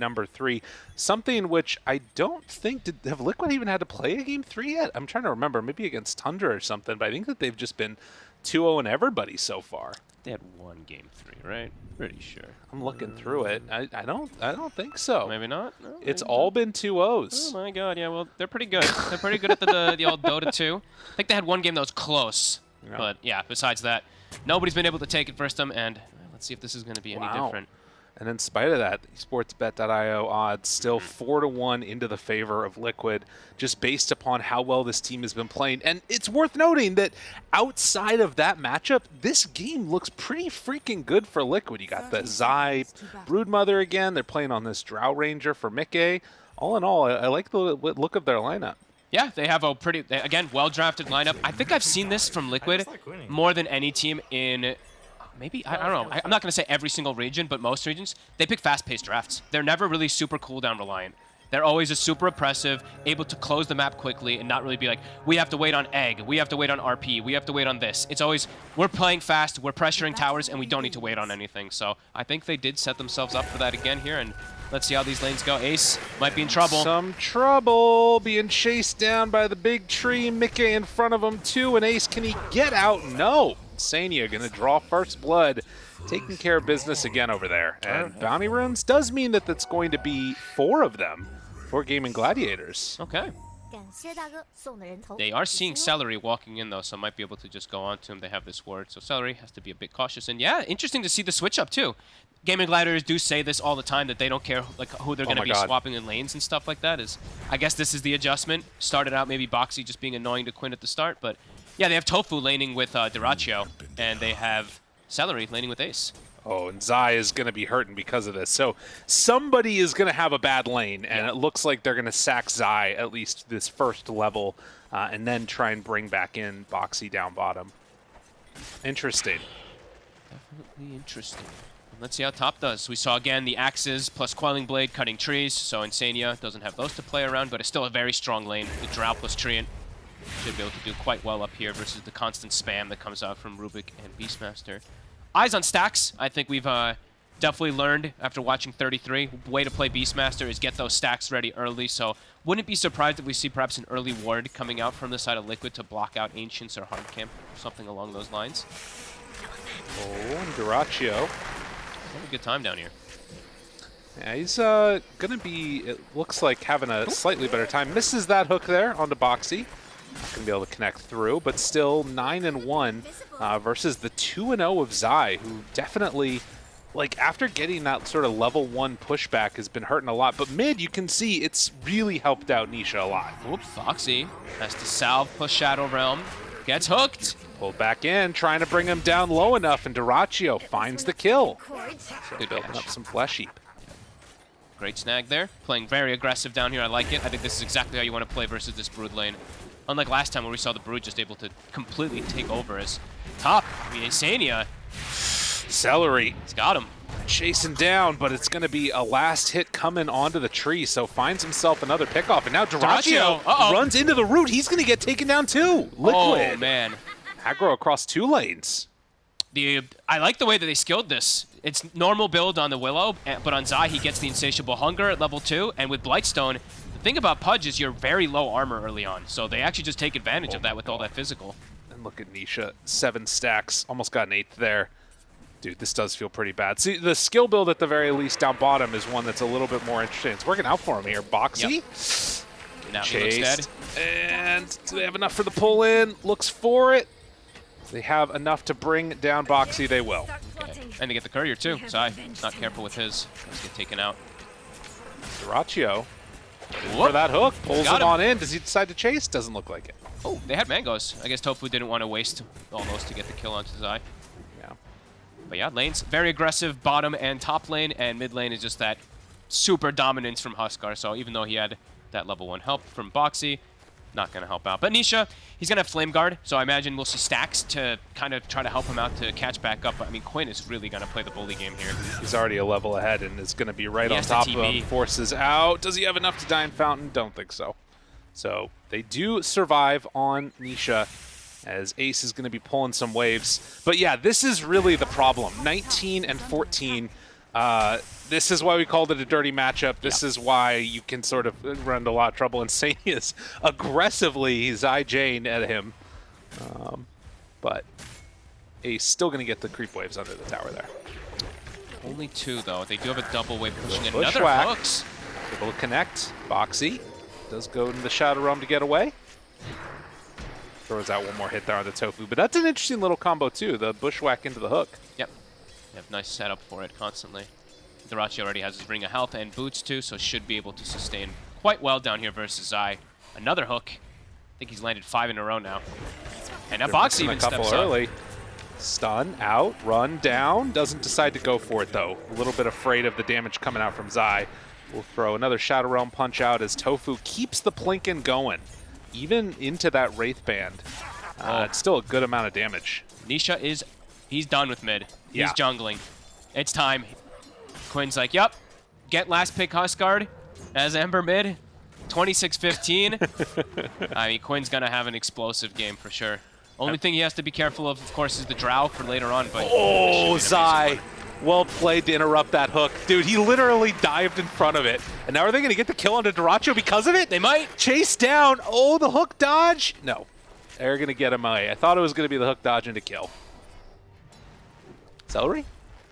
number three, something which I don't think did have Liquid even had to play a game three yet. I'm trying to remember, maybe against Tundra or something, but I think that they've just been 2-0 in everybody so far. They had one game three, right? Pretty sure. I'm looking through it. I, I don't I don't think so. Maybe not. No, It's maybe all been two O's. Oh my god, yeah, well, they're pretty good. They're pretty good at the, the, the old Dota 2. I think they had one game that was close. Yeah. But yeah, besides that, nobody's been able to take it first them, and let's see if this is going to be any Wow. different. And in spite of that, sportsbet.io odds still Mm-hmm. four to one into the favor of Liquid, just based upon how well this team has been playing. And it's worth noting that outside of that matchup, this game looks pretty freaking good for Liquid. You got the Zai Broodmother again. They're playing on this Drow Ranger for Mickey. All in all, I, I like the look of their lineup. Yeah, they have a pretty, again, well-drafted lineup. I think I've seen this from Liquid more than any team in, maybe, I, I don't know, I, I'm not going to say every single region, but most regions, they pick fast-paced drafts. They're never really super cooldown reliant. They're always just super oppressive, able to close the map quickly and not really be like, we have to wait on egg, we have to wait on RP, we have to wait on this. It's always, we're playing fast, we're pressuring towers, and we don't need to wait on anything. So I think they did set themselves up for that again here, and let's see how these lanes go. Ace might be in trouble. Some trouble being chased down by the big tree. Mickey in front of him too. And Ace, can he get out? No. Insania going to draw first blood, taking care of business again over there. And bounty runes does mean that that's going to be four of them for Gaming Gladiators. Okay. They are seeing Seleri walking in, though, so might be able to just go on to him. They have this word, so Seleri has to be a bit cautious. And yeah, interesting to see the switch up, too. Gaming Gladiators do say this all the time, that they don't care like who they're oh going to be God. swapping in lanes and stuff like that. Is I guess this is the adjustment. Started out maybe Boxy just being annoying to Quinn at the start, but yeah, they have Tofu laning with uh, Dyrachyo, and they have Seleri laning with Ace. Oh, and Zai is going to be hurting because of this. So somebody is going to have a bad lane, and it looks like they're going to sack Zai at least this first level, uh, and then try and bring back in Boxy down bottom. Interesting. Definitely interesting. Let's see how top does. We saw again the axes plus Quelling Blade cutting trees, so Insania doesn't have those to play around, but it's still a very strong lane. The Drow plus Treant should be able to do quite well up here versus the constant spam that comes out from Rubik and Beastmaster. Eyes on stacks. I think we've uh, definitely learned after watching 33. Way to play Beastmaster is get those stacks ready early, so wouldn't be surprised if we see perhaps an early ward coming out from the side of Liquid to block out Ancients or Hard Camp, or something along those lines. Oh, and Dyrachyo. Have a good time down here. Yeah, he's uh, going to be, it looks like, having a slightly better time. Misses that hook there onto Boxy. Going to be able to connect through, but still 9 and 1 uh, versus the 2 and 0 of Zai, who definitely, like, after getting that sort of level 1 pushback, has been hurting a lot. But mid, you can see it's really helped out Nisha a lot. Whoop, Boxy has to salve, push Shadow Realm, gets hooked. Pulled back in, trying to bring him down low enough, and Dyrachyo finds the kill. Good Building up some flesh heap. Great snag there. Playing very aggressive down here. I like it. I think this is exactly how you want to play versus this Brood lane. Unlike last time where we saw the Brood just able to completely take over as top. I mean, Insania, Seleri he's got him. chasing down, but it's going to be a last hit coming onto the tree, so finds himself another pickoff. And now Dyrachyo Dyrachyo, uh-oh. runs into the root. He's going to get taken down too. Liquid. Oh, man. Aggro across two lanes. The I like the way that they skilled this. It's normal build on the Willow, eh, but on Zai he gets the Insatiable Hunger at level 2, and with Blightstone, thing about Pudge is you're very low armor early on, so they actually just take advantage of oh that with all that physical. And look at Nisha, seven stacks, almost got an eighth there. Dude, this does feel pretty bad. See, the skill build at the very least down bottom is one that's a little bit more interesting. It's working out for him here. Boxy, Now he looks dead. chased, and do they have enough for the pull in? Looks for it. They have enough to bring down Boxy. They will. Okay. And they get the courier too. Zai, not careful with his. Let's get taken out. Dyrachyo for that hook, pulls Got it him. on in. Does he decide to chase? Doesn't look like it. Oh, they had mangoes. I guess Tofu didn't want to waste all those to get the kill onto Zai. Yeah. But yeah, lanes very aggressive, bottom and top lane, and mid lane is just that super dominance from Huskar. So even though he had that level one help from Boxy, not going to help out. But Nisha, he's going to have Flame Guard, so I imagine we'll see stacks to kind of try to help him out to catch back up. But I mean, Quinn is really going to play the bully game here. He's already a level ahead and is going to be right He on top of him. Forces out. Does he have enough to die in Fountain? Don't think so. So they do survive on Nisha as Ace is going to be pulling some waves. But yeah, this is really the problem. 19 and 14. Uh, this is why we called it a dirty matchup. This is why you can sort of run into a lot of trouble. And Sane is aggressively Zai Jane at him. Um, but he's still going to get the creep waves under the tower there. Only two, though. They do have a double wave pushing another Bushwhack. hooks. Able to connect. Boxy does go into the Shadow Realm to get away. Throws out one more hit there on the Tofu. But that's an interesting little combo, too. The Bushwhack into the hook. Yep. Yep, nice setup for it constantly. Dyrachyo already has his Ring of Health and boots too, so should be able to sustain quite well down here versus Zai. Another hook. I think he's landed five in a row now. And that box even a couple steps early. up. Stun, out, run, down. Doesn't decide to go for it, though. A little bit afraid of the damage coming out from Zai. We'll throw another Shadow Realm punch out as Tofu keeps the Plinkin going, even into that Wraith Band. Uh, Oh. It's still a good amount of damage. Nisha is, he's done with mid. He's Yeah. jungling. It's time. Quinn's like, yep, get last pick Huskar as Ember mid. 26-15. I mean, Quinn's going to have an explosive game for sure. Only thing he has to be careful of, of course, is the Drow for later on, but... Oh, this should be an amazing Zai. Well played to interrupt that hook. Dude, he literally dived in front of it. And now are they going to get the kill onto Dyrachyo because of it? They might. Chase down. Oh, the hook dodge. No. They're going to get him away. I thought it was going to be the hook dodge into kill. Seleri?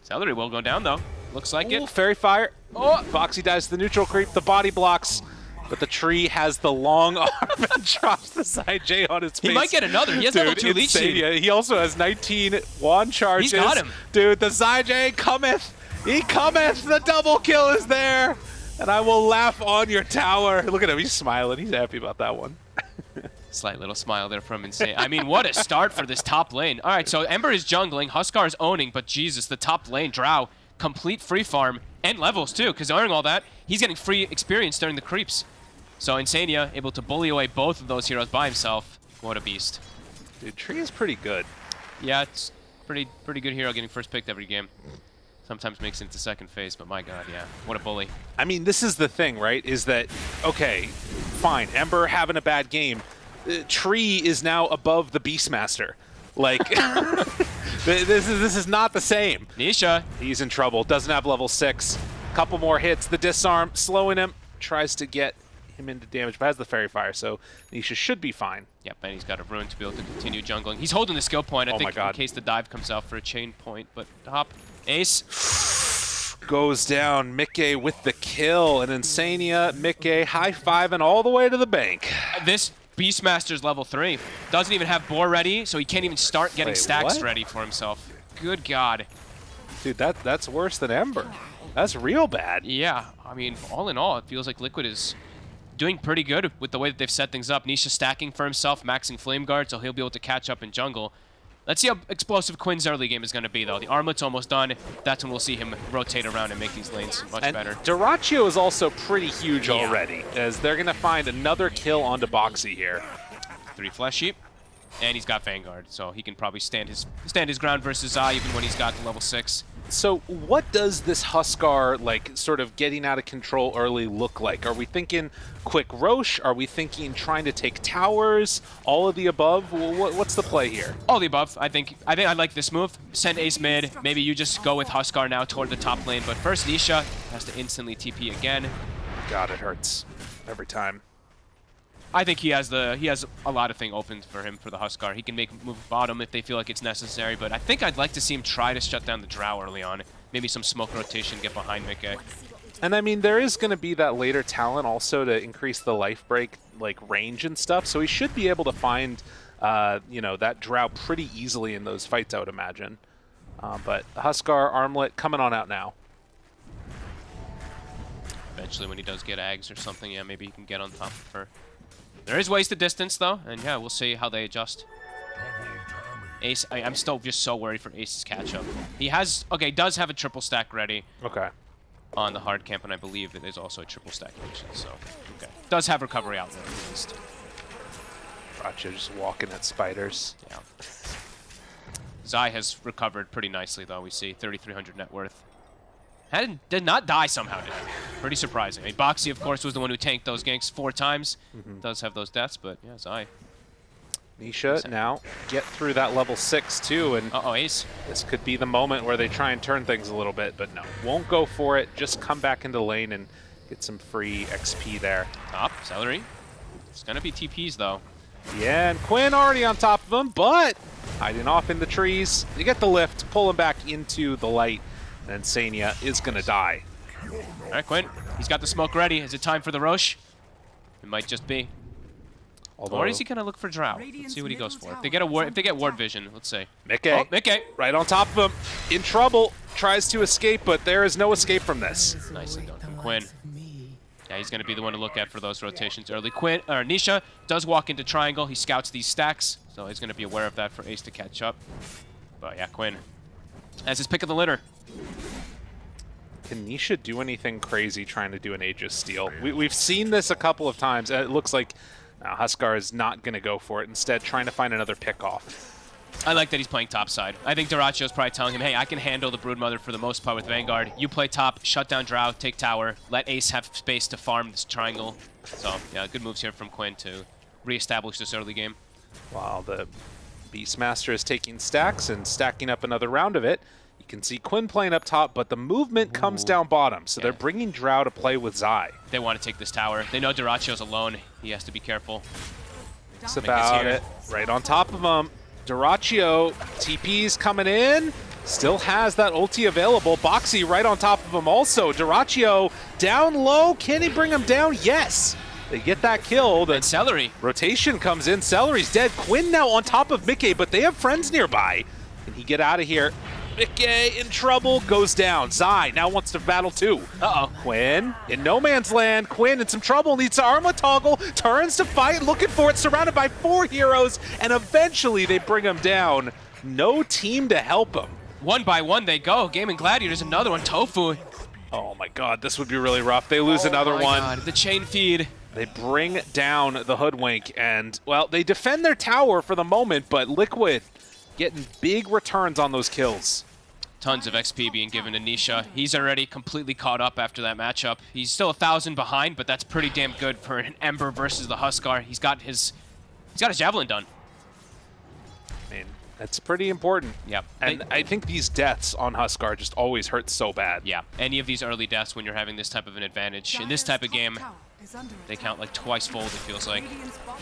Seleri will go down, though. Looks like Ooh, it. fairy fire. Oh. Boxy dies to the neutral creep. The body blocks. But the tree has the long arm and drops the side J on his face. He might get another. He has level Dude, two leech seed. Yeah, He also has 19 wand charges. He's got him. Dude, the side J cometh. He cometh. The double kill is there. And I will laugh on your tower. Look at him. He's smiling. He's happy about that one. Slight little smile there from Insane. I mean, what a start for this top lane. All right, so Ember is jungling, Huskar is owning, but Jesus, the top lane, Drow, complete free farm and levels too, because owning all that, he's getting free experience during the creeps. So Insania able to bully away both of those heroes by himself. What a beast. Dude, tree is pretty good. Yeah, it's pretty pretty good hero getting first picked every game. Sometimes makes it into second phase, but my god, yeah. What a bully. I mean, this is the thing, right? Is that, okay, fine, Ember having a bad game. Uh, Tree is now above the Beastmaster. Like, this is this is not the same. Nisha, He's in trouble. Doesn't have level six. Couple more hits. The disarm slowing him. Tries to get him into damage, but has the fairy fire, so Nisha should be fine. Yep, and he's got a rune to be able to continue jungling. He's holding the skill point, I Oh my think, God. in case the dive comes out for a chain point. But hop, ace. Goes down. Mickey with the kill. And Insania, Mickey high fiving all the way to the bank. This Beastmaster's level 3. Doesn't even have Boar ready, so he can't even start getting Wait, stacks what? ready for himself. Good God. Dude, that that's worse than Ember. That's real bad. Yeah, I mean, all in all, it feels like Liquid is doing pretty good with the way that they've set things up. Nisha stacking for himself, maxing Flame Guard, so he'll be able to catch up in jungle. Let's see how explosive Quinn's early game is going to be, though. The armlet's almost done. That's when we'll see him rotate around and make these lanes much And better. Dyrachyo is also pretty huge Yeah. already, as they're going to find another kill onto Boxy here. Three Flesh Heap. And he's got Vanguard, so he can probably stand his stand his ground versus Zai even when he's got the level 6. So what does this Huskar, like, sort of getting out of control early look like? Are we thinking quick Rosh? Are we thinking trying to take towers? All of the above? Wh- wh- What's the play here? All the above. I think I think I like this move. Send Ace mid. Maybe you just go with Huskar now toward the top lane. But first, Nisha has to instantly TP again. God, it hurts every time. I think he has the he has a lot of thing open for him for the Huskar. He can make move bottom if they feel like it's necessary. But I think I'd like to see him try to shut down the Drow early on. Maybe some smoke rotation, get behind Mickey. And I mean, there is going to be that later talent also to increase the life break, like range and stuff. So he should be able to find, uh, you know, that drow pretty easily in those fights, I would imagine. Uh, but Huskar Armlet coming on out now. Eventually, when he does get Ags or something, yeah, maybe he can get on top of her. There is ways to distance, though, and yeah, we'll see how they adjust. Ace, I, I'm still just so worried for Ace's catch-up. He has, okay, does have a triple stack ready Okay. on the hard camp, and I believe it is also a triple stack ancient, so, okay. Does have recovery outlet, at least. Racha just walking at spiders. Yeah. Zai has recovered pretty nicely, though, we see. 3,300 net worth. Had, did not die somehow, did? Pretty surprising. I mean, Boxy, of course, was the one who tanked those ganks four times. Mm-hmm. Does have those deaths, but yes, I. Nisha now get through that level six too, and Uh-oh, Ace. this could be the moment where they try and turn things a little bit, but no, won't go for it. Just come back into lane and get some free XP there. Top, Seleri. It's gonna be TPs though. Yeah, and Quinn already on top of him, but hiding off in the trees. You get the lift, pull him back into the light, Insania is gonna die. All right, Quinn. He's got the smoke ready. Is it time for the Rosh? It might just be. Although Or is he gonna look for Drow? Let's see what he goes for. If they get a ward, if they get ward vision, let's see. Mickey, Oh, Mickey. right on top of him, in trouble, tries to escape, but there is no escape from this. Nicely done from Quinn. Yeah, he's going to be the one to look at for those rotations early. Quinn, or Nisha does walk into triangle. He scouts these stacks, so he's going to be aware of that for Ace to catch up. But yeah, Quinn has his pick of the litter. Can Nisha do anything crazy trying to do an Aegis steal? We, we've seen this a couple of times, and it looks like uh, Huskar is not going to go for it. Instead, trying to find another pickoff. I like that he's playing top side. I think Dyrachyo's probably telling him, hey, I can handle the Broodmother for the most part with Vanguard. You play top, shut down Drow, take tower, let Ace have space to farm this triangle. So, yeah, good moves here from Quinn to reestablish this early game. While the Beastmaster is taking stacks and stacking up another round of it, you can see Quinn playing up top, but the movement comes down bottom, so they're bringing Drow to play with Zai. They want to take this tower. They know Dyrachyo's alone. He has to be careful. That's about it. Right on top of him. Dyrachyo, TP's coming in. Still has that ulti available. Boxy right on top of him also. Dyrachyo down low. Can he bring him down? Yes. They get that kill. The And Seleri. rotation comes in. Seleri's dead. Quinn now on top of Mickey, but they have friends nearby. Can he get out of here? Mickey in trouble, goes down. Zai now wants to battle too. Uh-oh. Quinn in no man's land. Quinn in some trouble, needs to armlet toggle, turns to fight, looking for it, surrounded by four heroes, and eventually they bring him down. No team to help him. One by one they go. Gaming Gladiators, another one. Tofu. Oh my god, this would be really rough. They lose oh another Oh my one. God, the chain feed. They bring down the Hoodwink, and, well, they defend their tower for the moment, but Liquid getting big returns on those kills. Tons of XP being given to Nisha. He's already completely caught up after that matchup. He's still a thousand behind, but that's pretty damn good for an Ember versus the Huskar. He's got his he's got his javelin done. I mean, that's pretty important. Yep. And They- I think these deaths on Huskar just always hurt so bad. Yeah, any of these early deaths when you're having this type of an advantage. In this type of game, they count like twice fold, it feels like.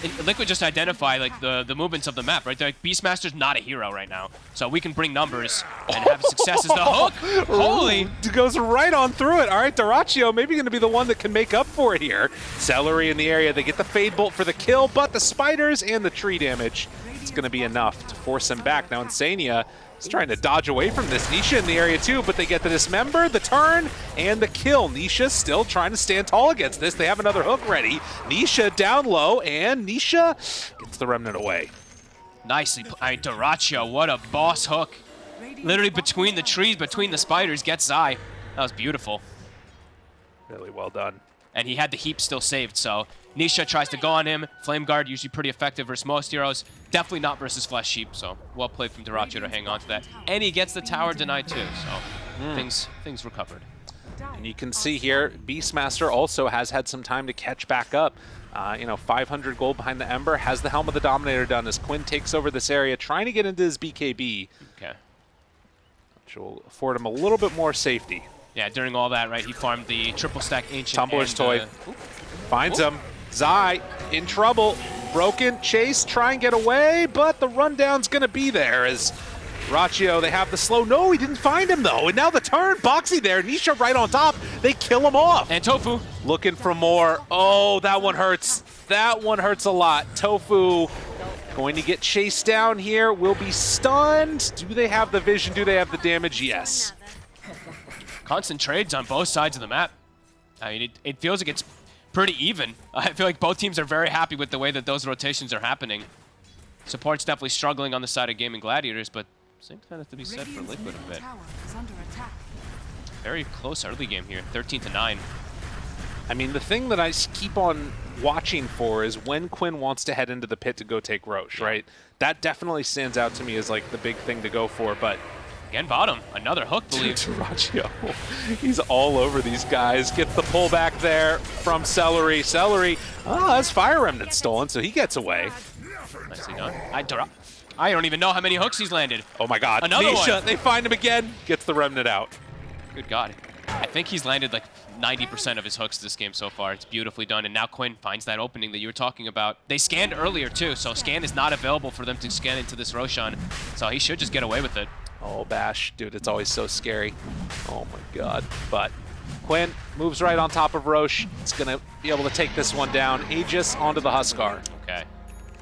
And Liquid just identify like the, the movements of the map, right? They're like, Beastmaster's not a hero right now, so we can bring numbers and have success as the hook. Holy! Ooh, goes right on through it. All right, Dyrachyo maybe going to be the one that can make up for it here. Seleri in the area. They get the Fade Bolt for the kill, but the spiders and the tree damage it's going to be enough to force him back. Now, Insania is trying to dodge away from this. Nisha in the area too, but they get the dismember, the turn, and the kill. Nisha still trying to stand tall against this. They have another hook ready. Nisha down low, and Nisha gets the remnant away. Nicely, I mean, Dyrachyo, what a boss hook. Literally between the trees, between the spiders, gets Zai. That was beautiful. Really well done. And he had the heap still saved, so Nisha tries to go on him. Flame Guard usually pretty effective versus most heroes. Definitely not versus Flesh Heap, so well played from Dyrachyo to hang on to that. And he gets the tower denied too, so things things recovered. And you can see here, Beastmaster also has had some time to catch back up. Uh, you know, 500 gold behind the Ember, has the Helm of the Dominator done as Quinn takes over this area, trying to get into his BKB, Okay. which will afford him a little bit more safety. Yeah, during all that, right, he farmed the triple stack ancient Tumbler's toy. uh, Finds Oh. him. Zai in trouble. Broken. Chase, try and get away, but the rundown's going to be there as Raccio, they have the slow. No, he didn't find him, though. And now the turn. Boxy there. Nisha right on top. They kill him off. and Tofu. Looking for more. Oh, that one hurts. That one hurts a lot. Tofu going to get chased down here. Will be stunned. Do they have the vision? Do they have the damage? Yes. Constant trades on both sides of the map. I mean, it, it feels like it's pretty even. I feel like both teams are very happy with the way that those rotations are happening. Support's definitely struggling on the side of Gaming Gladiators, but same kind of to be said for Liquid a bit. Very close early game here, 13 to 9. I mean, the thing that I keep on watching for is when Quinn wants to head into the pit to go take Rosh, right? That definitely stands out to me as like the big thing to go for, but Again, bottom. Another hook, believe. Dyrachyo, he's all over these guys. Gets the pullback there from Seleri. Seleri, oh, that's Fire Remnant stolen, so he gets away. Nicely done. I, I don't even know how many hooks he's landed. Oh my god. Another Nisha, one. they find him again. Gets the remnant out. Good God. I think he's landed like 90% of his hooks this game so far. It's beautifully done. And now Quinn finds that opening that you were talking about. They scanned earlier too, so scan is not available for them to scan into this Roshan. So he should just get away with it. Oh, Bash. Dude, it's always so scary. Oh my god. But Quinn moves right on top of Rosh. It's going to be able to take this one down. Aegis onto the Huskar. Okay.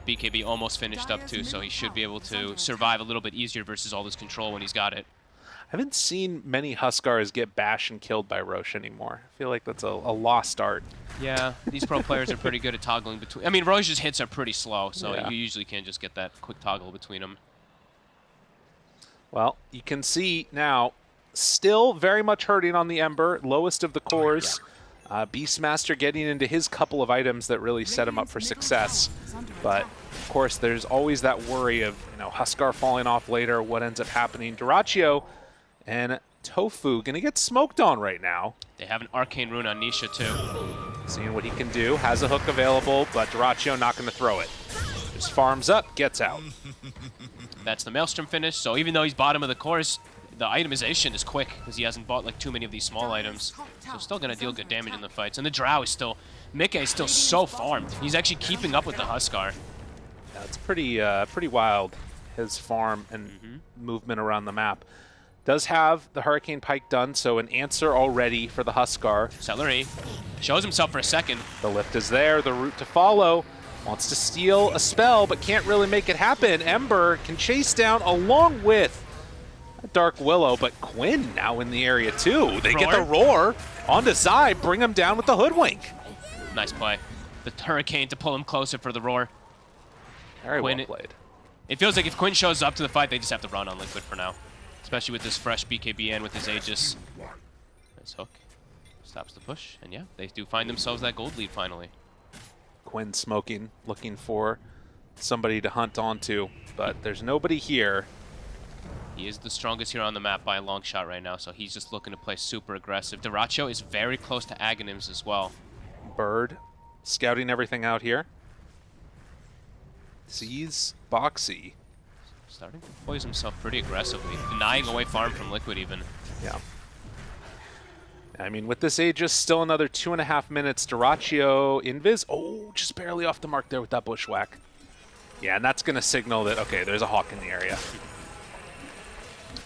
BKB almost finished up too, so he should be able to survive a little bit easier versus all this control when he's got it. I haven't seen many Huskars get bashed and killed by Rosh anymore. I feel like that's a, a lost art. Yeah, these pro players are pretty good at toggling between. I mean, Rosh's hits are pretty slow, so Yeah. you usually can't just get that quick toggle between them. Well, you can see now, still very much hurting on the Ember, lowest of the cores. Uh, Beastmaster getting into his couple of items that really set him up for success. But, of course, there's always that worry of, you know, Huskar falling off later, what ends up happening. Dyrachyo and Tofu going to get smoked on right now. They have an arcane rune on Nisha too. Seeing what he can do, has a hook available, but Dyrachyo not going to throw it. Just farms up, gets out. That's the Maelstrom finish. So even though he's bottom of the course, the itemization is quick because he hasn't bought like too many of these small items. So still gonna deal good damage in the fights. And the Drow is still, Mika is still so farmed. He's actually keeping up with the Huskar. That's pretty uh, pretty wild, his farm and movement around the map. Does have the Hurricane Pike done, so an answer already for the Huskar. Seleri shows himself for a second. The lift is there, the route to follow. Wants to steal a spell, but can't really make it happen. Ember can chase down along with Dark Willow, but Quinn now in the area too. They get the roar onto Zai, bring him down with the Hoodwink. Nice play. The Hurricane to pull him closer for the roar. Very Quinn- well played. It feels like if Quinn shows up to the fight, they just have to run on Liquid for now. Especially with this fresh BKB in with his Aegis. Nice hook. Stops the push. And yeah, they do find themselves that gold lead finally. Quinn smoking, looking for somebody to hunt onto, but there's nobody here. He is the strongest here on the map by a long shot right now, so he's just looking to play super aggressive. Dyrachyo is very close to Aghanims as well. Bird scouting everything out here. Sees Boxy. Starting to poise himself pretty aggressively, denying away farm from Liquid even. Yeah. I mean, with this Aegis, still another two and a half minutes. Dyrachyo, Invis. Oh, just barely off the mark there with that bushwhack. Yeah, and that's going to signal that, okay, there's a hawk in the area.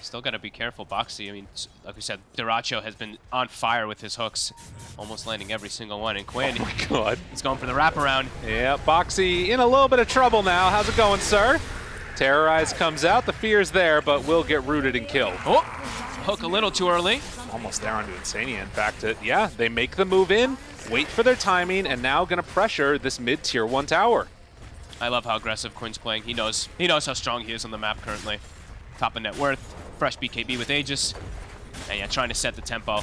Still got to be careful, Boxy. I mean, like we said, Dyrachyo has been on fire with his hooks, almost landing every single one. And Quinn, Oh my god. he's going for the wraparound. Yeah, Boxy in a little bit of trouble now. How's it going, sir? Terrorize comes out. The fear's there, but will get rooted and killed. Oh, hook a little too early. Almost there onto Insania. In fact, it, yeah, they make the move in, wait for their timing, and now going to pressure this mid-tier one tower. I love how aggressive Quinn's playing. He knows he knows how strong he is on the map currently. Top of net worth, fresh BKB with Aegis, and yeah, trying to set the tempo.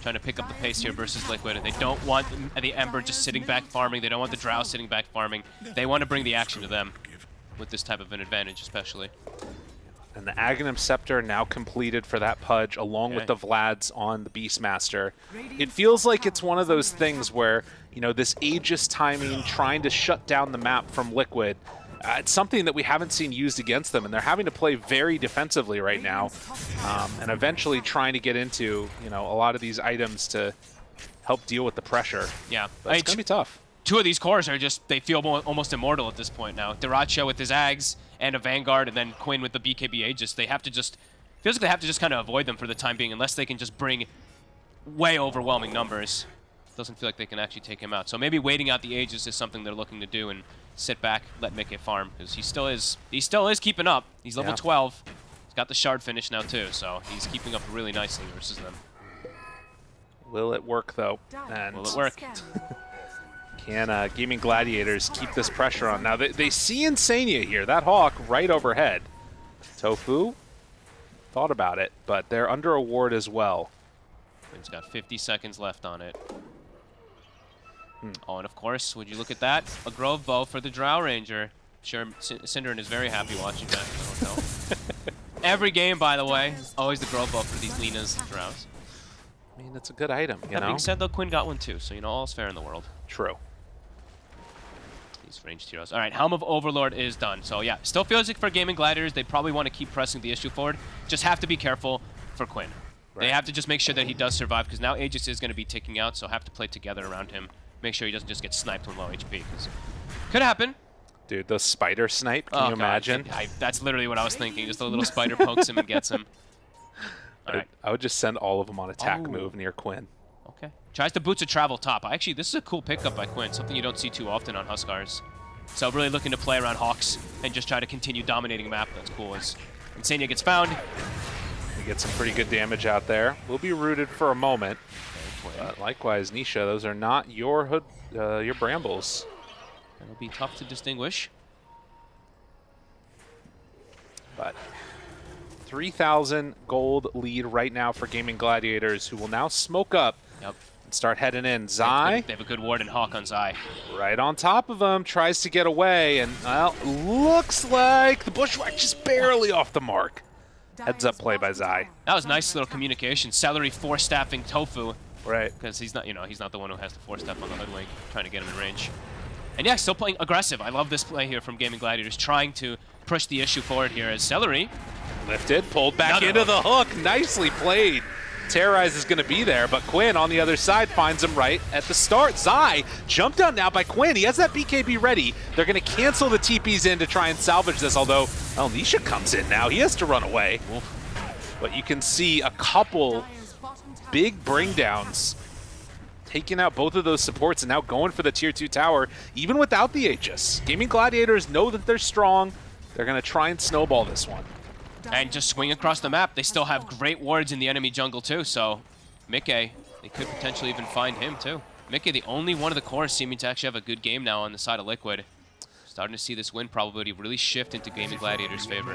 Trying to pick up the pace here versus Liquid. They don't want the Ember just sitting back farming. They don't want the Drow sitting back farming. They want to bring the action to them with this type of an advantage, especially. And the Aghanim Scepter now completed for that Pudge, along with the Vlads on the Beastmaster. It feels like it's one of those things where, you know, this Aegis timing, trying to shut down the map from Liquid, uh, it's something that we haven't seen used against them, and they're having to play very defensively right now, um, and eventually trying to get into, you know, a lot of these items to help deal with the pressure. Yeah, But it's going to be tough. Two of these cores are just, they feel mo- almost immortal at this point now. Dyrachyo with his Ags and a Vanguard, and then Quinn with the BKB Aegis. They have to just, feels like they have to just kind of avoid them for the time being unless they can just bring way overwhelming numbers. Doesn't feel like they can actually take him out. So maybe waiting out the Aegis is something they're looking to do and sit back, let Mickey farm, because he still is, he still is keeping up. He's level Yeah. 12. He's got the shard finish now too, so he's keeping up really nicely versus them. Will it work, though? And Will it work? Can uh, Gaming Gladiators keep this pressure on? Now, they, they see Insania here, that Hawk right overhead. Tofu thought about it, but they're under a ward as well. He's got 50 seconds left on it. Oh, and of course, would you look at that? A Grove Bow for the Drow Ranger. Sure, Cinderin is very happy watching that in the hotel. Every game, by the way, always the Grove Bow for these Lenas Drows. I mean, that's a good item, you That know? being said, though, Quinn got one too, so you know all's fair in the world. True. Ranged heroes. All right, Helm of Overlord is done. So yeah, still feels like for Gaming Gladiators, they probably want to keep pressing the issue forward. Just have to be careful for Quinn. They have to just make sure that he does survive because now Aegis is going to be ticking out, so have to play together around him. Make sure he doesn't just get sniped with low HP because could happen. Dude, the spider snipe, can Oh, you God, imagine? I, that's literally what I was thinking. Just a little spider pokes him and gets him. All I. I would just send all of them on attack Oh. move near Quinn. Okay. Tries to boots a travel top. Actually, this is a cool pickup by Quinn, something you don't see too often on Huskars. So really looking to play around Hawks and just try to continue dominating map. That's cool. As Insania gets found. We get some pretty good damage out there. We'll be rooted for a moment. But likewise, Nisha, those are not your hood, uh, your brambles. It'll be tough to distinguish. But 3,000 gold lead right now for Gaming Gladiators, who will now smoke up start heading in. Zai, they have a good ward in Hawk on Zai. right on top of him, tries to get away, and well, looks like the Bushwhack just barely off the mark. Heads up play by Zai. That was nice little communication. Seleri force staffing Tofu Right. because he's not, you know, he's not the one who has the four step on the hoodwink, trying to get him in range. And yeah, still playing aggressive. I love this play here from Gaming Gladiators, trying to push the issue forward here as Seleri Lifted, pulled back Another into the hook. Nicely played. Terrorize is going to be there, but Quinn on the other side finds him right at the start. Zai jumped out now by Quinn. He has that BKB ready. They're going to cancel the TPs in to try and salvage this, although El Nisha comes in now. He has to run away. But you can see a couple big bring downs taking out both of those supports and now going for the tier 2 tower, even without the Aegis. Gaming Gladiators know that they're strong. They're going to try and snowball this one. And just swing across the map. They still have great wards in the enemy jungle too, so Mikke, they could potentially even find him too. Mikke, the only one of the cores seeming to actually have a good game now on the side of Liquid. Starting to see this win probability really shift into Gaming Gladiators' favor.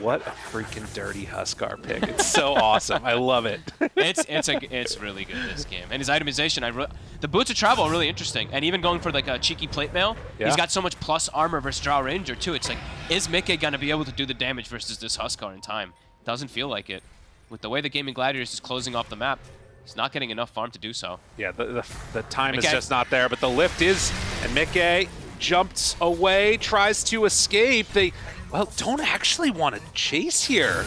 What a freaking dirty Huskar pick. It's so awesome. I love it. It's it's a it's really good this game, and his itemization. I the boots of travel are really interesting, and even going for like a cheeky plate mail. Yeah. He's got so much plus armor versus Drow Ranger too. It's like, is Mikke gonna be able to do the damage versus this Huskar in time? Doesn't feel like it. With the way the Gaming Gladiators is closing off the map, he's not getting enough farm to do so. yeah, the, the, the time is just not there, but the lift is, and Mickey jumps away, tries to escape. They, well, don't actually want to chase here.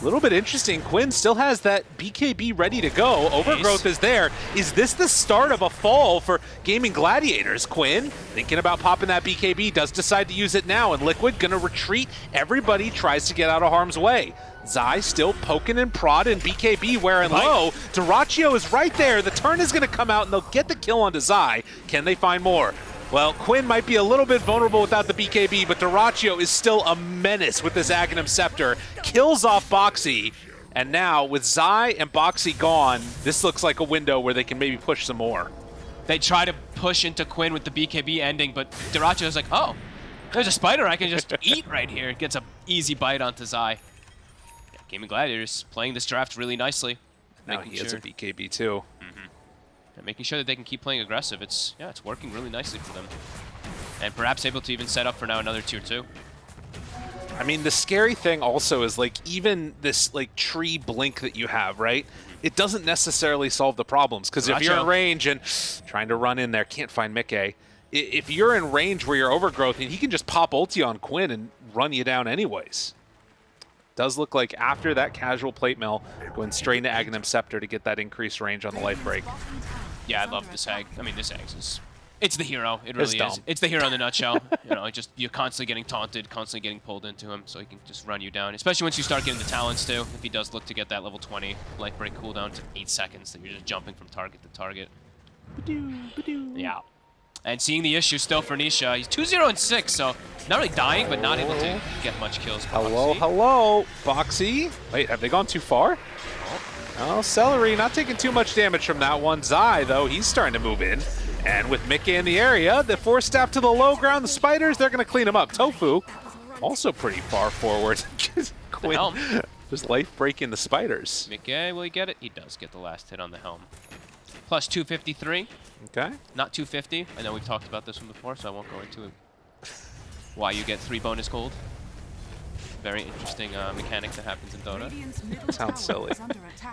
A little bit interesting. Quinn still has that BKB ready to go. Overgrowth is there. Is this the start of a fall for Gaming Gladiators? Quinn, thinking about popping that BKB, does decide to use it now, and Liquid gonna retreat. Everybody tries to get out of harm's way. Zai still poking and prodding BKB wearing low. Dyrachyo is right there. The turn is gonna come out and they'll get the kill onto Zai. Can they find more? Well, Quinn might be a little bit vulnerable without the BKB, but Dyrachyo is still a menace with this Aghanim Scepter. Kills off Boxy, and now with Zai and Boxy gone, this looks like a window where they can maybe push some more. They try to push into Quinn with the BKB ending, but Dyrachyo is like, oh, there's a spider I can just eat right here. Gets an easy bite onto Zai. Yeah, Gaming Gladiators playing this draft really nicely. Now he has a BKB too. Mm-hmm. And making sure that they can keep playing aggressive. It's yeah, it's working really nicely for them, and perhaps able to even set up for now another tier two. I mean, the scary thing also is like even this like tree blink that you have, right? Mm-hmm. It doesn't necessarily solve the problems because if you're in range and trying to run in there, can't find Mickey. If you're in range where you're overgrowth, and he can just pop ulti on Quinn and run you down anyways. Does look like after that casual plate mail, going straight into Aghanim Scepter to get that increased range on the life break. Yeah, I love this hag. I mean, this hag is. It's the hero. It It's really is. It's the hero in the nutshell. you know, just you're constantly getting taunted, constantly getting pulled into him, so he can just run you down. Especially once you start getting the talents too. If he does look to get that level 20 life break cooldown to eight seconds, that you're just jumping from target to target. Yeah. And seeing the issue still for Nisha, he's 2-0 and 6, so not really dying, but not able to get much kills. Hello, Boxy. hello, Boxy. Wait, have they gone too far? Oh, Seleri not taking too much damage from that one. Zai, though, he's starting to move in. And with Mickey in the area, the force staff to the low ground, the spiders, they're going to clean him up. Tofu, also pretty far forward. Quinn, just life breaking the spiders. Mickey, will he get it? He does get the last hit on the helm. Plus 253, Okay. not 250. I know we've talked about this one before, so I won't go into it. why you get three bonus gold. Very interesting uh, mechanic that happens in Dota. Sounds silly.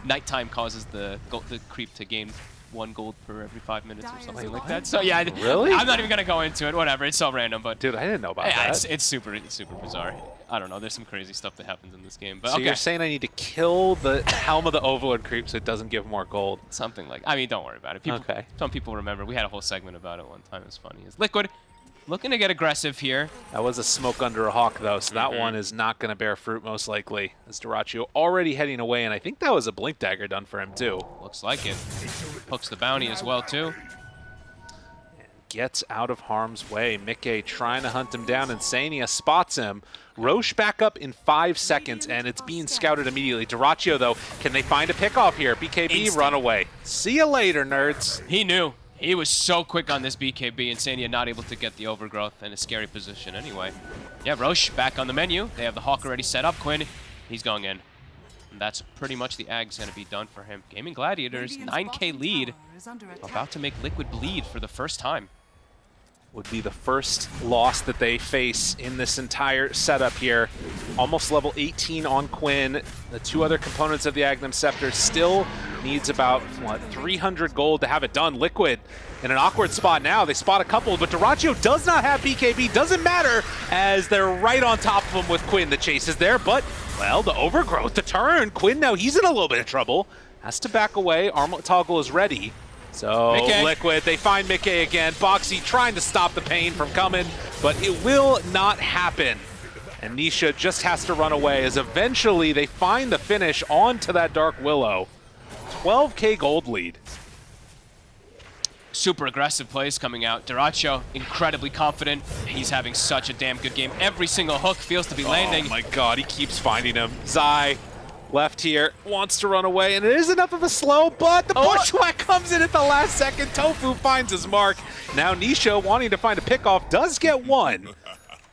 Nighttime causes the go the creep to gain one gold per every five minutes or something like that. So yeah, Really? I'm not even gonna go into it. Whatever, it's so random, but Dude, I didn't know about yeah, that. it's, it's super, it's super bizarre. I don't know. There's some crazy stuff that happens in this game, but so okay, you're saying I need to kill the Helm of the Overlord creep so it doesn't give more gold? something like. I mean, don't worry about it. People, Okay. Some people remember. We had a whole segment about it one time. It's funny. Is Liquid looking to get aggressive here? That was a smoke under a hawk, though, so that Mhm. one is not going to bear fruit most likely. As Dyrachyo already heading away, and I think that was a blink dagger done for him too. Looks like it. Hooks the bounty as well too. Gets out of harm's way. Mickey trying to hunt him down, Insania spots him. Rosh back up in five seconds, and it's being scouted immediately. Dyrachyo, though, can they find a pickoff here? BKB, Instant. run away. See you later, nerds. He knew. He was so quick on this BKB, Insania not able to get the overgrowth in a scary position anyway. Yeah, Rosh back on the menu. They have the Hawk already set up. Quinn, he's going in. And that's pretty much the ag's going to be done for him. Gaming Gladiators, 9k lead, about to make Liquid bleed for the first time. Would be the first loss that they face in this entire setup here. Almost level 18 on Quinn. The two other components of the Aghanim Scepter still needs about, what, 300 gold to have it done. Liquid in an awkward spot now. They spot a couple, but Dyrachyo does not have BKB. Doesn't matter as they're right on top of him with Quinn. The chase is there, but, well, the overgrowth, the turn. Quinn now, he's in a little bit of trouble. Has to back away. Armlet Toggle is ready. So Mickey. Liquid, they find Mickey again. Boxy trying to stop the pain from coming, but it will not happen. And Nisha just has to run away as eventually they find the finish onto that Dark Willow. 12k gold lead. Super aggressive plays coming out. Dyrachyo, incredibly confident. He's having such a damn good game. Every single hook feels to be oh landing. Oh my god, he keeps finding him. Zai, left here, wants to run away, and it is enough of a slow, but the Oh. bushwhack comes in at the last second. Tofu finds his mark. Now Nisha, wanting to find a pickoff, does get one,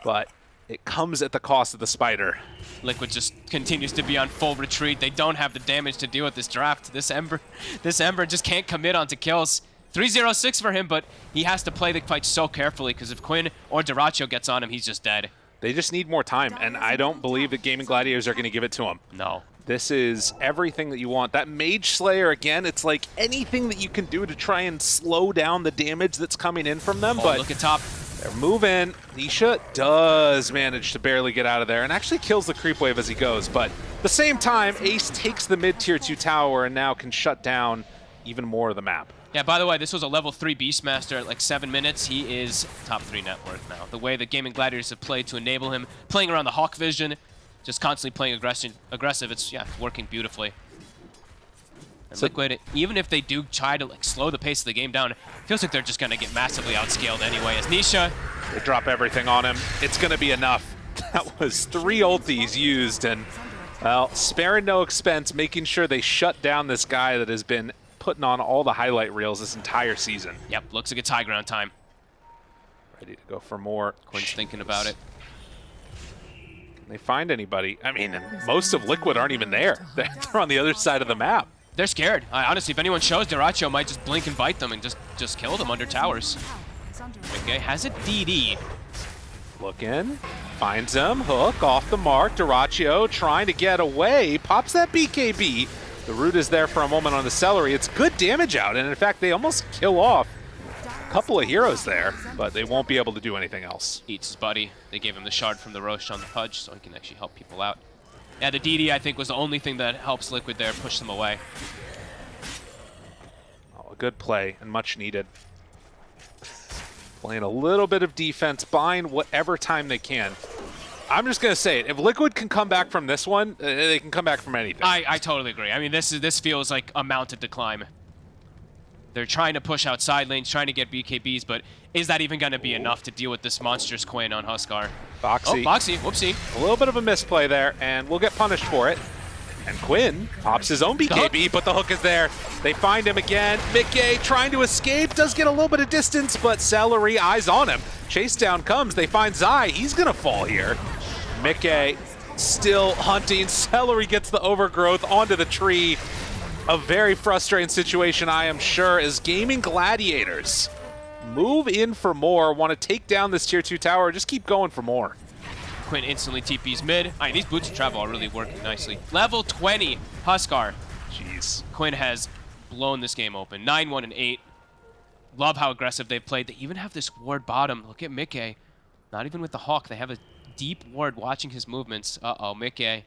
but it comes at the cost of the spider. Liquid just continues to be on full retreat. They don't have the damage to deal with this draft. This Ember, this Ember just can't commit onto kills. 3-0-6 for him, but he has to play the fight so carefully because if Quinn or Dyrachyo gets on him, he's just dead. They just need more time, and I don't believe that Gaming Gladiators are going to give it to him. No. This is everything that you want. That Mage Slayer, again, it's like anything that you can do to try and slow down the damage that's coming in from them, Oh, but look at top. they're moving. Nisha does manage to barely get out of there and actually kills the creep wave as he goes, but at the same time, Ace takes the mid-tier 2 tower and now can shut down even more of the map. Yeah, by the way, this was a level 3 Beastmaster at like 7 minutes. He is top 3 net worth now. The way the Gaming Gladiators have played to enable him, playing around the Hawk Vision, just constantly playing aggressive, aggressive it's yeah, working beautifully. And So- Liquid, even if they do try to like slow the pace of the game down, it feels like they're just going to get massively outscaled anyway. As Nisha, They drop everything on him. It's going to be enough. That was three ultis used, and, well, sparing no expense, making sure they shut down this guy that has been putting on all the highlight reels this entire season. yep, looks like it's high ground time. Ready to go for more. Quinn's thinking about it. They find anybody? I mean, most of Liquid aren't even there. They're on the other side of the map. They're scared. I, honestly, if anyone shows, Dyrachyo might just blink and bite them and just, just kill them under towers. Okay, has it DD. Looking, finds him, hook off the mark. Dyrachyo trying to get away, pops that BKB. The root is there for a moment on the Seleri. It's good damage out, and in fact, they almost kill off a couple of heroes there, but they won't be able to do anything else. eats his buddy. They gave him the shard from the Rosh on the Pudge, so he can actually help people out. Yeah, the DD, I think, was the only thing that helps Liquid there push them away. Oh, a good play and much needed. Playing a little bit of defense, buying whatever time they can. I'm just gonna say it. If Liquid can come back from this one, uh, they can come back from anything. I, I totally agree. I mean, this is this feels like a mountain to climb. They're trying to push outside lanes, trying to get BKBs, but is that even going to be enough to deal with this monstrous Quinn on Huskar? Oh, Boxy, Boxy, whoopsie. a little bit of a misplay there, and we'll get punished for it. And Quinn pops his own BKB, but the hook is there. They find him again. Mickey trying to escape, does get a little bit of distance, but Seleri eyes on him. Chase down comes. They find Zai. He's going to fall here. Mickey still hunting. Seleri gets the overgrowth onto the tree. A very frustrating situation, I am sure, as Gaming Gladiators move in for more, want to take down this tier 2 tower, just keep going for more. Quinn instantly TP's mid. I mean, these boots of travel are really working nicely. Level 20, Huskar. Jeez. Quinn has blown this game open. 9-1 and 8. Love how aggressive they've played. They even have this ward bottom. Look at Mickey. Not even with the Hawk. They have a deep ward watching his movements. Uh-oh, Mickey.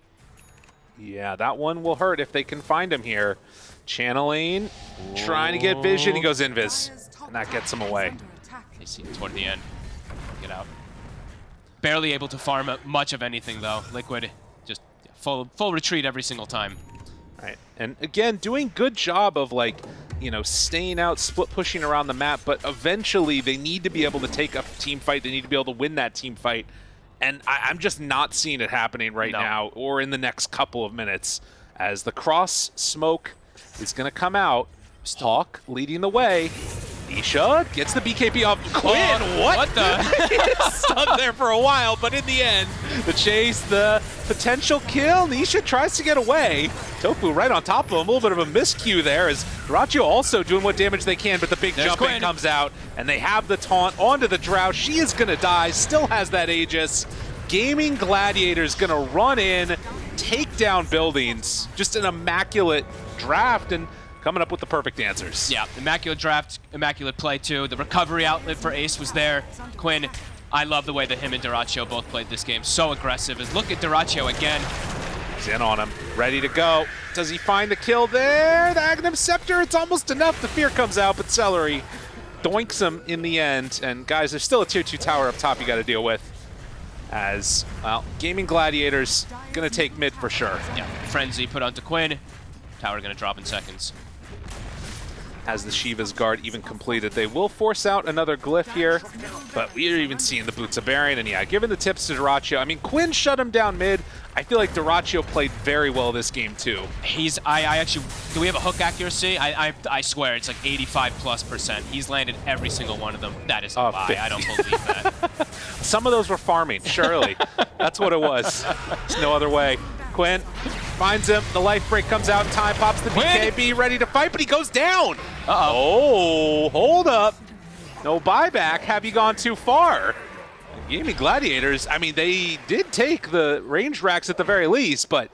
Yeah, that one will hurt if they can find him here. Channeling, trying to get vision. He goes invis, and that gets him away. They see it toward the end. Get out. Barely able to farm much of anything, though. Liquid just full, full retreat every single time. Right, and again, doing good job of like, you know, staying out, split pushing around the map, but eventually they need to be able to take a team fight. They need to be able to win that team fight. And I, am just not seeing it happening right No. now or in the next couple of minutes as the cross smoke is going to come out. Hawk leading the way. Nisha gets the BKB off Quinn. Oh, what? what the? Stuck there for a while, but in the end, the chase, the potential kill. Nisha tries to get away. Tofu right on top of him. A little bit of a miscue there as also doing what damage they can, but the big There's jump in Quinn. comes out, and they have the taunt onto the Drow. She is going to die, still has that Aegis. Gaming Gladiator is going to run in, take down buildings. Just an immaculate draft, and coming up with the perfect answers. Yeah, immaculate draft, immaculate play too. The recovery outlet for Ace was there. Quinn, I love the way that him and Dyrachyo both played this game. So aggressive. As look at Dyrachyo again. He's in on him, ready to go. Does he find the kill there? The Aghanim Scepter, it's almost enough. The fear comes out, but Seleri doinks him in the end. And guys, there's still a tier 2 tower up top you got to deal with. As, well, Gaming Gladiators going to take mid for sure. Yeah, Frenzy put onto Quinn. Tower gonna drop in seconds. Has the Shiva's guard even completed? They will force out another glyph here, but we are even seeing the Boots of Bearing. And yeah, given the tips to Dyrachyo, I mean, Quinn shut him down mid. I feel like Dyrachyo played very well this game too. He's, I, I actually, do we have a hook accuracy? I, I, I swear it's like 85 plus percent. He's landed every single one of them. That is a Uh, lie. I don't believe that. Some of those were farming, surely. That's what it was. There's no other way. Quinn finds him. The life break comes out in time, pops the Quinn! BKB, ready to fight, but he goes down. Uh-oh. Oh, hold up. No buyback. Have you gone too far? Gaming Gladiators, I mean, they did take the range racks at the very least, but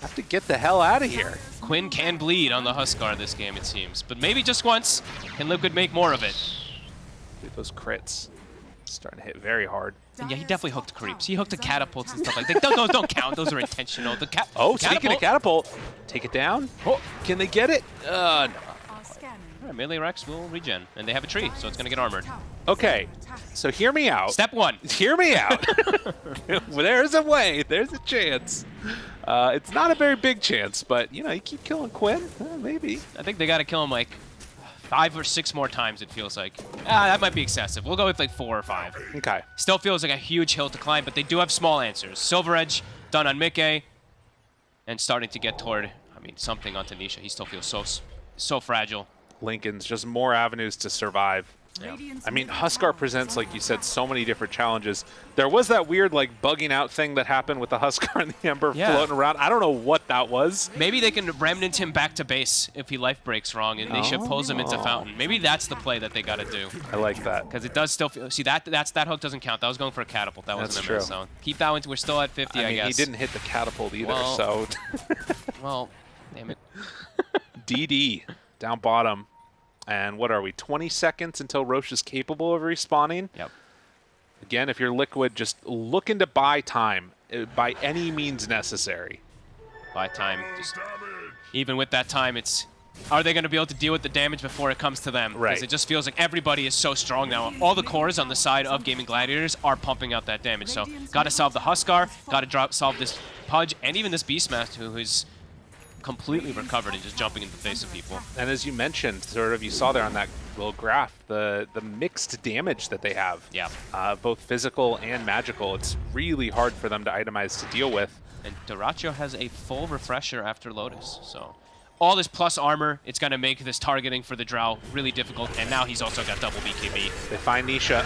have to get the hell out of here. Quinn can bleed on the Huskar this game, it seems. But maybe just once, can Liquid make more of it? Dude, those crits starting to hit very hard. And yeah, he definitely hooked creeps. He hooked the catapults and stuff like that. Those don't count. Those are intentional. The ca Oh, speaking of catapult. catapult, take it down. Oh, can they get it? Uh, no. All right, melee racks will regen, and they have a tree, so it's gonna get armored. Okay, so hear me out. Step one. Hear me out. well, there's a way. There's a chance. Uh, it's not a very big chance, but you know, you keep killing Quinn, uh, maybe. I think they gotta kill him like five or six more times. It feels like. Ah, that might be excessive. We'll go with like four or five. Okay. Still feels like a huge hill to climb, but they do have small answers. Silver Edge done on Mickey, and starting to get toward. I mean, something on Tanisha. He still feels so so fragile. Linken's just more avenues to survive. I mean, Huskar presents, like you said, so many different challenges. There was that weird, like, bugging out thing that happened with the Huskar and the Ember Yeah. floating around. I don't know what that was. Maybe they can remnant him back to base if he life breaks wrong, and Nisha pulls him into Oh. Fountain. Maybe that's the play that they gotta do. I like that. Because it does still feel. See that that's that hook doesn't count. That was going for a catapult. That wasn't a miss. true. So keep that one. We're still at 50, I, I guess. he didn't hit the catapult either, Well- so Well, damn it. DD down bottom. And what are we, 20 seconds until Rosh is capable of respawning? Yep. Again, if you're liquid, just looking to buy time uh, by any means necessary. By time, just even with that time, it's. Are they going to be able to deal with the damage before it comes to them? Right. Because it just feels like everybody is so strong now. All the cores on the side of Gaming Gladiators are pumping out that damage. So, got to solve the Huskar, got to drop solve this Pudge, and even this Beastmaster who is completely recovered and just jumping in the face of people. And as you mentioned, sort of you saw there on that little graph, the, the mixed damage that they have. Yeah. Uh, both physical and magical. It's really hard for them to itemize to deal with. And Dyrachyo has a full refresher after Lotus, so all this plus armor, it's going to make this targeting for the Drow really difficult, and now he's also got double BKB. They find Nisha.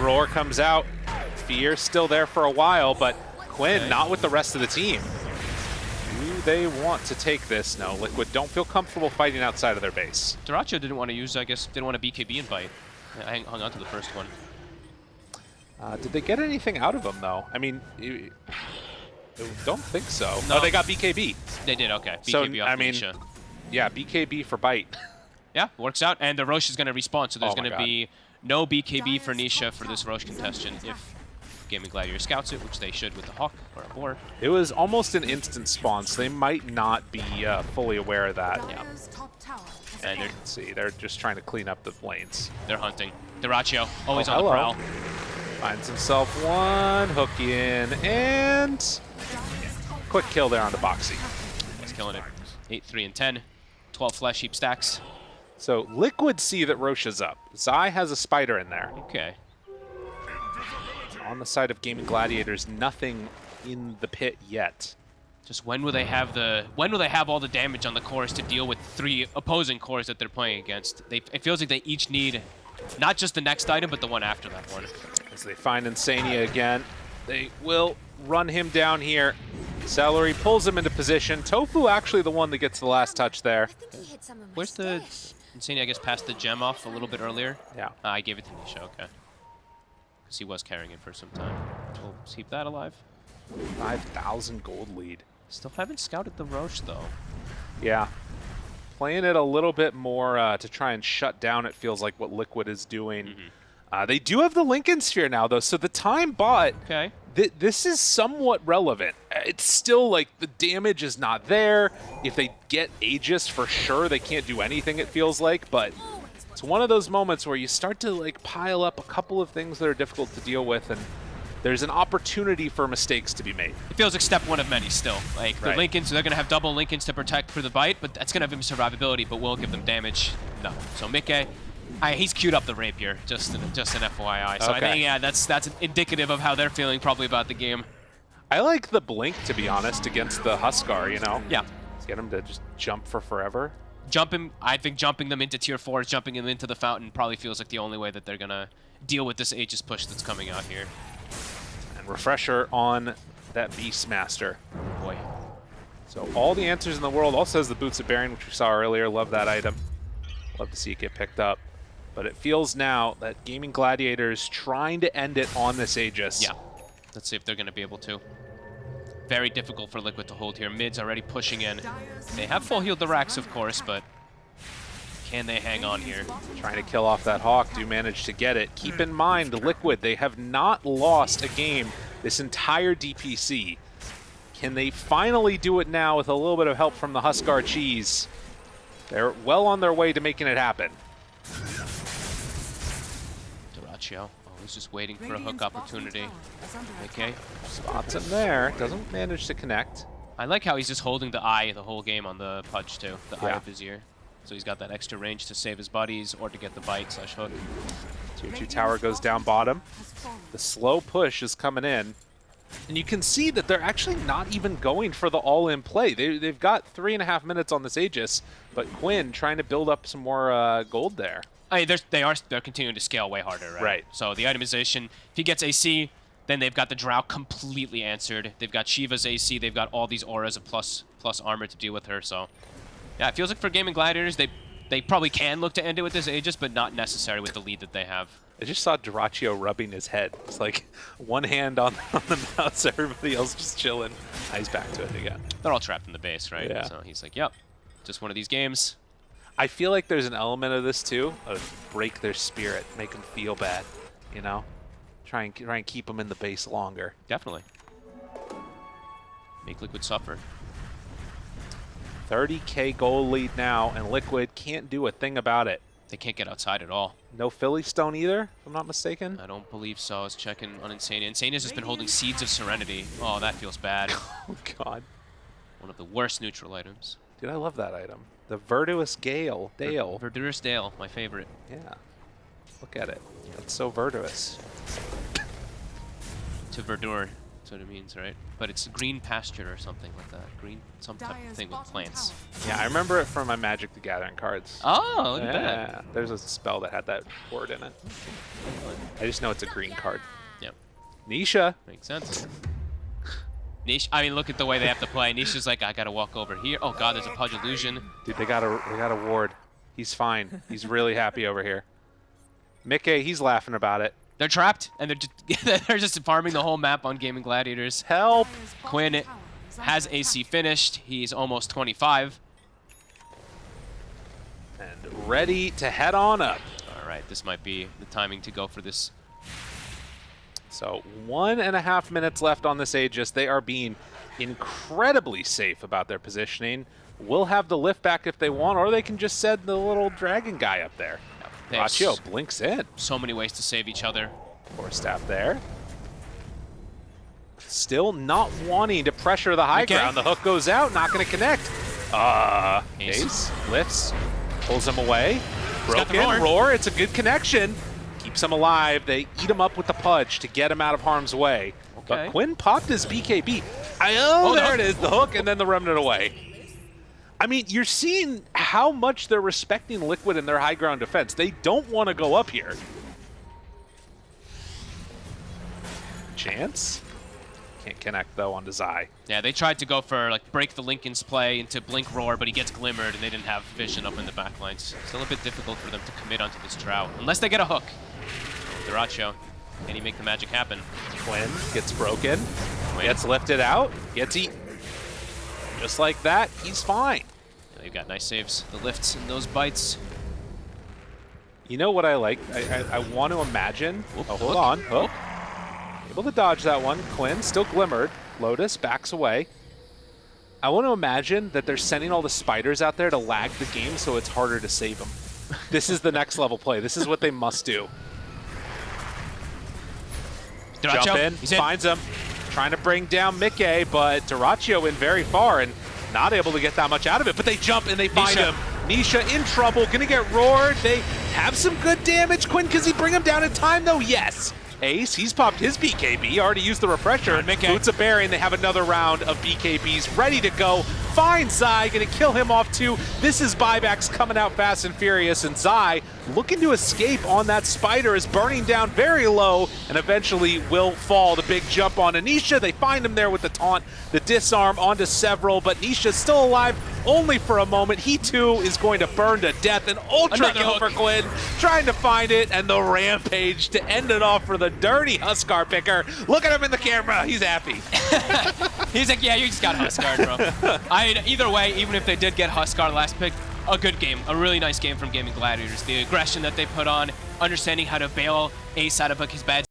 Roar comes out. Fear still there for a while, but Quinn Okay. not with the rest of the team. Do they want to take this? No, Liquid don't feel comfortable fighting outside of their base. Dyrachyo didn't want to use, I guess, didn't want a BKB invite. I hung- hung on to the first one. Uh, did they get anything out of them, though? I mean, you- I don't think so. No. Oh, they got BKB. They did, okay. BKB So, BKB off I mean, Nisha. yeah, BKB for bite. Yeah, works out. And the Rosh is going to respawn, so there's Oh going to be no BKB for Nisha for this Rosh contestant if Gaming Gladiator scouts it, which they should with the Hawk or a Boar. It was almost an instant spawn, so they might not be uh, fully aware of that. Yeah. Dire's top tower has And you can see, they're just trying to clean up the lanes. they're hunting. Dyrachyo, always Oh, on the hello. prowl. Finds himself one, hook in, and quick kill there on the Boxy. He's killing it. 8, 3, and 10. 12 flesh heap stacks. So Liquid see that Rosh is up. Zai has a spider in there. Okay. On the side of Gaming Gladiators, nothing in the pit yet. Just when will they have the when will they have all the damage on the cores to deal with three opposing cores that they're playing against? They it feels like they each need not just the next item, but the one after that one. As they find Insania again, they will run him down here. Seleri pulls him into position. Tofu actually the one that gets the last touch there. I think he hit some of my Where's the Insania? I guess passed the gem off a little bit earlier. Yeah. Uh, I gave it to Nisha. Okay. Because he was carrying it for some time. We'll keep that alive. 5,000 gold lead. Still haven't scouted the Rosh though. Yeah. Playing it a little bit more uh, to try and shut down, it feels like what Liquid is doing. Uh, they do have the Linken Sphere now, though, so the time bought, Okay. th- this is somewhat relevant. It's still like the damage is not there. If they get Aegis, for sure, they can't do anything, it feels like, but it's one of those moments where you start to like pile up a couple of things that are difficult to deal with, and there's an opportunity for mistakes to be made. It feels like step one of many still. Like the Right. Linkens, they're gonna have double Linkens to protect for the bite, but that's gonna have him survivability, but will give them damage. No. So Mikke, I, he's queued up the rapier, just an, just an FYI. So I think yeah, that's that's indicative of how they're feeling probably about the game. I like the blink, to be honest, against the Huskar, you know? Yeah. Let's Get him to just jump for forever. Jumping, I think jumping them into tier fours, jumping them into the fountain probably feels like the only way that they're gonna deal with this Aegis push that's coming out here. And refresher on that Beastmaster. Boy. So all the answers in the world also has the Boots of Bearing, which we saw earlier. Love that item. Love to see it get picked up. But it feels now that Gaming Gladiators trying to end it on this Aegis. Yeah. Let's see if they're gonna be able to. Very difficult for Liquid to hold here. Mid's already pushing in. They have full healed the racks, of course, but can they hang on here? Trying to kill off that Hawk. Do manage to get it. Keep in mind, Liquid, they have not lost a game this entire DPC. Can they finally do it now with a little bit of help from the Huskar Cheese? They're well on their way to making it happen. Dyrachyo. He's just waiting for a hook opportunity. Okay. Spots him there. Doesn't manage to connect. I like how he's just holding the eye the whole game on the Pudge, too. The eye of his ear. So he's got that extra range to save his buddies or to get the bite slash hook. Tier 2 tower goes down bottom. The slow push is coming in. And you can see that they're actually not even going for the all-in play. They, they've got three and a half minutes on this Aegis, but Quinn trying to build up some more uh, gold there. I mean, they're, they are they're continuing to scale way harder, right? Right. So the itemization, if he gets AC, then they've got the Drow completely answered. They've got Shiva's AC. They've got all these auras of plus plus armor to deal with her. So yeah, it feels like for Gaming Gladiators, they they probably can look to end it with this Aegis, but not necessary with the lead that they have. I just saw Dyrachyo rubbing his head. It's like one hand on, on the mouse, everybody else just chilling. Ah, he's back to it again. They're all trapped in the base, right? Yeah. So he's like, yep, just one of these games. I feel like there's an element of this too, of break their spirit, make them feel bad, you know? Try and, try and keep them in the base longer. Definitely. Make Liquid suffer. 30k goal lead now, and Liquid can't do a thing about it. They can't get outside at all. No Philly Stone either, if I'm not mistaken. I don't believe so. I was checking on Insania. Insania's just been holding Seeds of Serenity. Oh, that feels bad. Oh god. One of the worst neutral items. Dude, I love that item. The Virtuous Gale. Dale. Verdurous Dale, my favorite. Yeah. Look at it. It's so virtuous. To verdure, that's what it means, right? But it's green pasture or something like that. Green, some type of thing with plants. Yeah, I remember it from my Magic the Gathering cards. Oh, look at that. yeah, there's a spell that had that word in it. I just know it's a green card. Yep, Nisha. makes sense. Niche, I mean, look at the way they have to play. Nish is like, I gotta walk over here. Oh god, there's a Pudge Illusion. Dude, they got a they got a ward. He's fine. He's really happy over here. Mickey, he's laughing about it. They're trapped, and they're just, they're just farming the whole map on Gaming Gladiators. Help! Quinn has AC finished. He's almost 25. And ready to head on up. All right, this might be the timing to go for this. So one and a half minutes left on this Aegis. They are being incredibly safe about their positioning. Will have the lift back if they want, or they can just send the little dragon guy up there. Rachio blinks in. so many ways to save each other. Poor staff there. Still not wanting to pressure the high Okay. ground. The hook goes out, not going to connect. Uh, Ace. Ace lifts, pulls him away. Broken roar. It's a good connection. Keeps him alive. They eat him up with the pudge to get him out of harm's way. But Quinn popped his BKB. I, oh, Oh, there it is, the hook, and then the remnant away. I mean, you're seeing how much they're respecting Liquid in their high ground defense. They don't want to go up here. Chance? Can't connect, though, onto Zai. Yeah, they tried to go for like break the Linken's play into Blink Roar, but he gets glimmered and they didn't have vision up in the back lines. Still a bit difficult for them to commit onto this Drow, unless they get a hook. Dyrachyo, can he make the magic happen? Quinn gets broken, Quinn. gets lifted out, gets eaten. Just like that, he's fine. Yeah, They've got nice saves, the lifts and those bites. You know what I like? I, I, I want to imagine. Whoop, oh, hold hook. on. Hook. Able to dodge that one. Quinn still glimmered. Lotus backs away. I want to imagine that they're sending all the spiders out there to lag the game so it's harder to save them. this is the next level play. This is what they must do. Dyrachyo, Jump in, finds him. Trying to bring down Mickey, but Dyrachyo in very far and not able to get that much out of it. But they jump and they find Nisha. him. Nisha in trouble, gonna get roared. They have some good damage. Quinn, does he bring him down in time though? Yes. Ace, he's popped his BKB, already used the refresher. Mickey. Boots of Bearing, and they have another round of BKBs ready to go. Find Zai, gonna kill him off too. This is buybacks coming out fast and furious, and Zai looking to escape on that spider is burning down very low and eventually will fall. The big jump on Anisha. They find him there with the taunt, the disarm onto several, but Nisha's still alive only for a moment. He too is going to burn to death. An ultra Another kill hook. for Quinn, trying to find it, and the rampage to end it off for the dirty Huskar picker. Look at him in the camera. He's happy. He's like, yeah, you just got Huskar, bro. I either way, even if they did get Huskar last pick, a good game, a really nice game from Gaming Gladiators. The aggression that they put on, understanding how to bail Ace out of his bad